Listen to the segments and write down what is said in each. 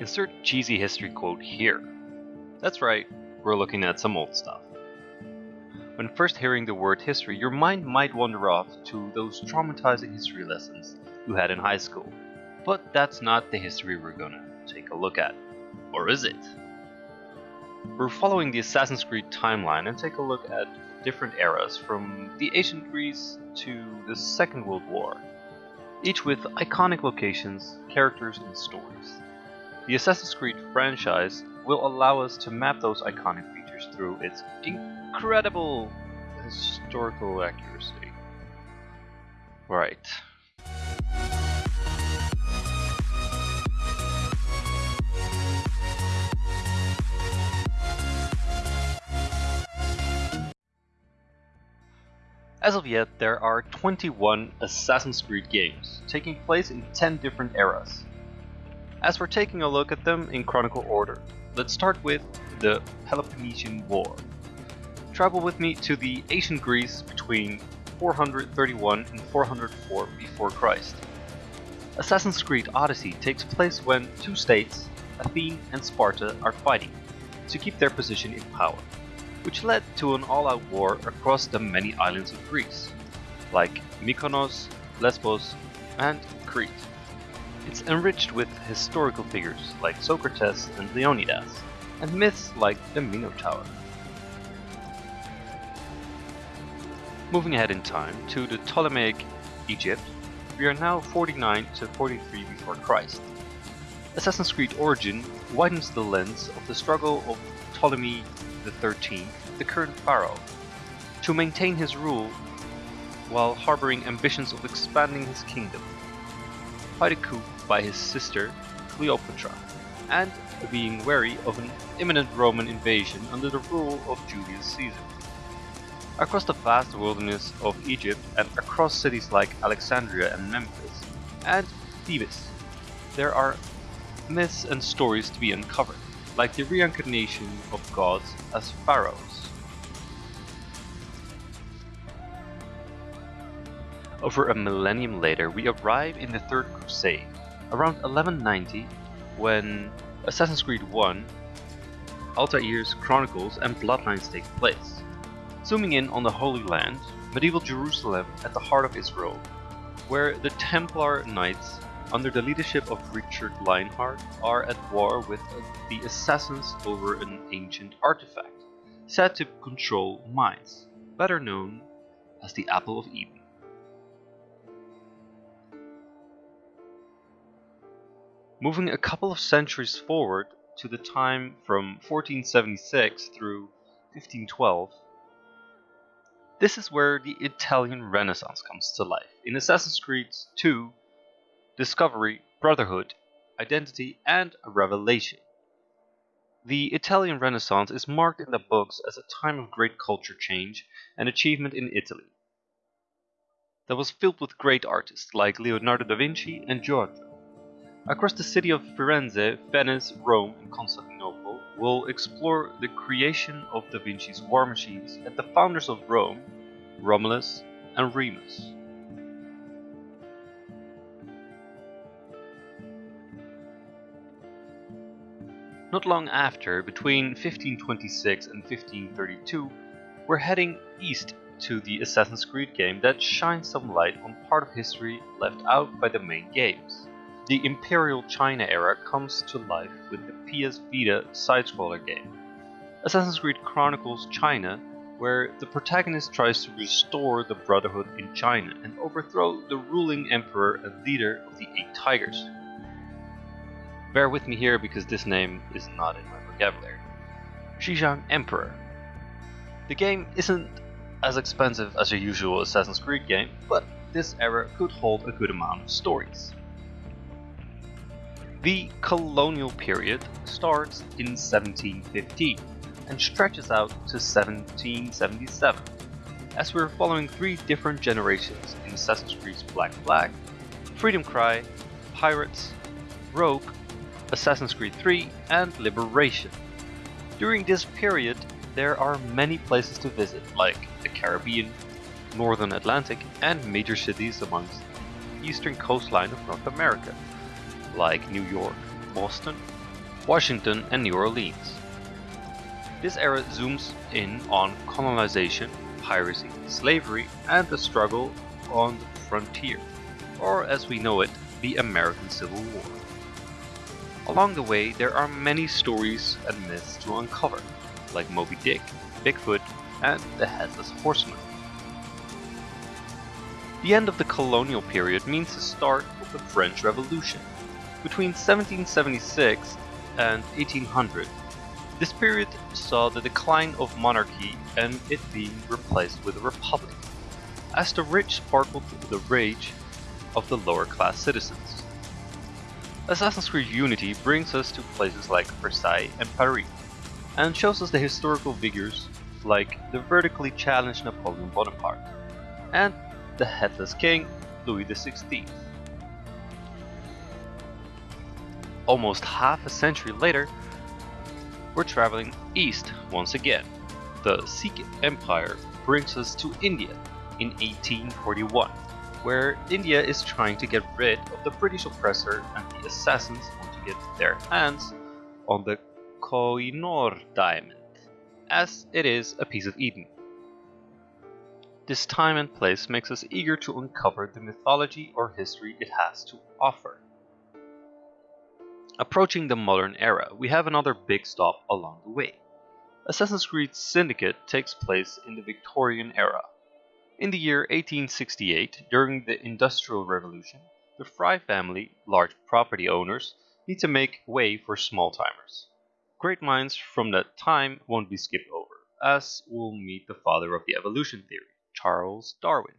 Insert cheesy history quote here. That's right, we're looking at some old stuff. When first hearing the word history, your mind might wander off to those traumatizing history lessons you had in high school. But that's not the history we're gonna take a look at. Or is it? We're following the Assassin's Creed timeline and take a look at different eras from the ancient Greece to the Second World War, each with iconic locations, characters, and stories. The Assassin's Creed franchise will allow us to map those iconic features through its incredible historical accuracy. Right. As of yet, there are 21 Assassin's Creed games, taking place in 10 different eras. As we're taking a look at them in chronicle order, let's start with the Peloponnesian War. Travel with me to the ancient Greece between 431 and 404 before Christ. Assassin's Creed Odyssey takes place when two states, Athene and Sparta, are fighting to keep their position in power which led to an all-out war across the many islands of Greece, like Mykonos, Lesbos, and Crete. It's enriched with historical figures like Socrates and Leonidas, and myths like the Minotaur. Moving ahead in time to the Ptolemaic Egypt, we are now 49 to 43 before Christ. Assassin's Creed Origin widens the lens of the struggle of Ptolemy XIII, the current pharaoh, to maintain his rule while harboring ambitions of expanding his kingdom, fight a coup by his sister Cleopatra, and being wary of an imminent Roman invasion under the rule of Julius Caesar. Across the vast wilderness of Egypt and across cities like Alexandria and Memphis, and Thebes, there are myths and stories to be uncovered like the reincarnation of gods as pharaohs. Over a millennium later, we arrive in the Third Crusade, around 1190, when Assassin's Creed 1, Altair's Chronicles and Bloodlines take place. Zooming in on the Holy Land, medieval Jerusalem at the heart of Israel, where the Templar Knights under the leadership of Richard Lionheart, are at war with the assassins over an ancient artifact, said to control minds, better known as the Apple of Eden. Moving a couple of centuries forward to the time from 1476 through 1512, this is where the Italian Renaissance comes to life. In Assassin's Creed 2, discovery, brotherhood, identity, and revelation. The Italian Renaissance is marked in the books as a time of great culture change and achievement in Italy that was filled with great artists like Leonardo da Vinci and Giotto. Across the city of Firenze, Venice, Rome, and Constantinople, we'll explore the creation of da Vinci's war machines and the founders of Rome, Romulus and Remus. Not long after, between 1526 and 1532, we're heading east to the Assassin's Creed game that shines some light on part of history left out by the main games. The Imperial China era comes to life with the PS Vita side-scroller game. Assassin's Creed Chronicles China, where the protagonist tries to restore the Brotherhood in China and overthrow the ruling emperor and leader of the Eight Tigers, Bear with me here because this name is not in my vocabulary. Xizang Emperor. The game isn't as expensive as a usual Assassin's Creed game, but this era could hold a good amount of stories. The colonial period starts in 1715 and stretches out to 1777, as we're following three different generations in Assassin's Creed's Black Flag, Freedom Cry, Pirates, Rogue, Assassin's Creed 3, and Liberation. During this period, there are many places to visit, like the Caribbean, Northern Atlantic, and major cities amongst the eastern coastline of North America, like New York, Boston, Washington and New Orleans. This era zooms in on colonization, piracy, slavery, and the struggle on the frontier, or as we know it, the American Civil War. Along the way, there are many stories and myths to uncover, like Moby Dick, Bigfoot, and the Headless Horseman. The end of the colonial period means the start of the French Revolution. Between 1776 and 1800, this period saw the decline of monarchy and it being replaced with a republic, as the rich sparkled the rage of the lower class citizens. Assassin's Creed Unity brings us to places like Versailles and Paris, and shows us the historical figures like the vertically challenged Napoleon Bonaparte, and the headless king Louis XVI. Almost half a century later, we're traveling east once again. The Sikh Empire brings us to India in 1841, where India is trying to get rid of the British oppressor and the assassins want to get their hands on the Koh-i-Noor diamond, as it is a piece of Eden. This time and place makes us eager to uncover the mythology or history it has to offer. Approaching the modern era, we have another big stop along the way. Assassin's Creed Syndicate takes place in the Victorian era. In the year 1868, during the Industrial Revolution, the Fry family, large property owners, need to make way for small timers. Great minds from that time won't be skipped over, as we'll meet the father of the evolution theory, Charles Darwin,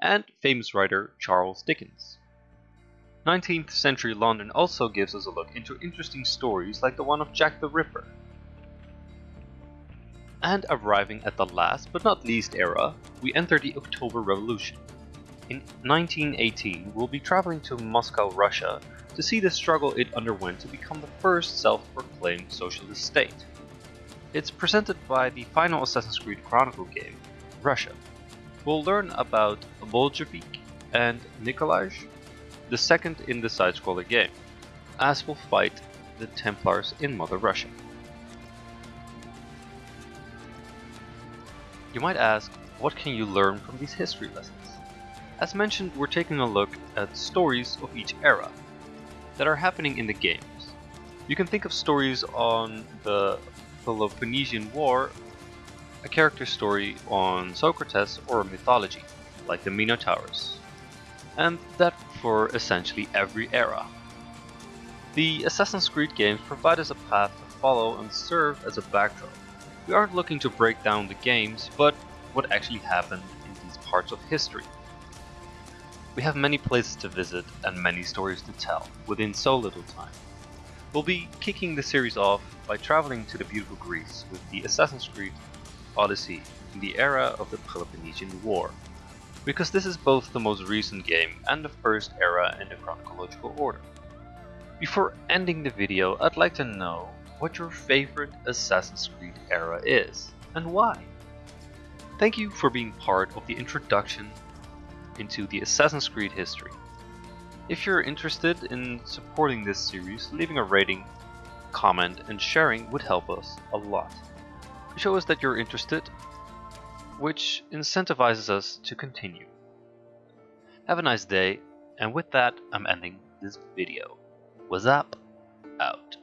and famous writer Charles Dickens. 19th century London also gives us a look into interesting stories like the one of Jack the Ripper. And arriving at the last but not least era, we enter the October Revolution. In 1918, we'll be traveling to Moscow, Russia to see the struggle it underwent to become the first self-proclaimed socialist state. It's presented by the final Assassin's Creed Chronicle game, Russia. We'll learn about Bolshevik and Nikolaj, the second in the side-scroller game, as we'll fight the Templars in Mother Russia. You might ask, what can you learn from these history lessons? As mentioned, we're taking a look at stories of each era that are happening in the games. You can think of stories on the Peloponnesian War, a character story on Socrates, or mythology, like the Minotaurus. And that for essentially every era. The Assassin's Creed games provide us a path to follow and serve as a backdrop. We aren't looking to break down the games, but what actually happened in these parts of history. We have many places to visit and many stories to tell within so little time. We'll be kicking the series off by traveling to the beautiful Greece with the Assassin's Creed Odyssey in the era of the Peloponnesian War because this is both the most recent game and the first era in the chronological order. Before ending the video, I'd like to know what your favorite Assassin's Creed era is, and why. Thank you for being part of the introduction into the Assassin's Creed history. If you're interested in supporting this series, leaving a rating, comment, and sharing would help us a lot. Show us that you're interested which incentivizes us to continue. Have a nice day, and with that, I'm ending this video. What's up? Out.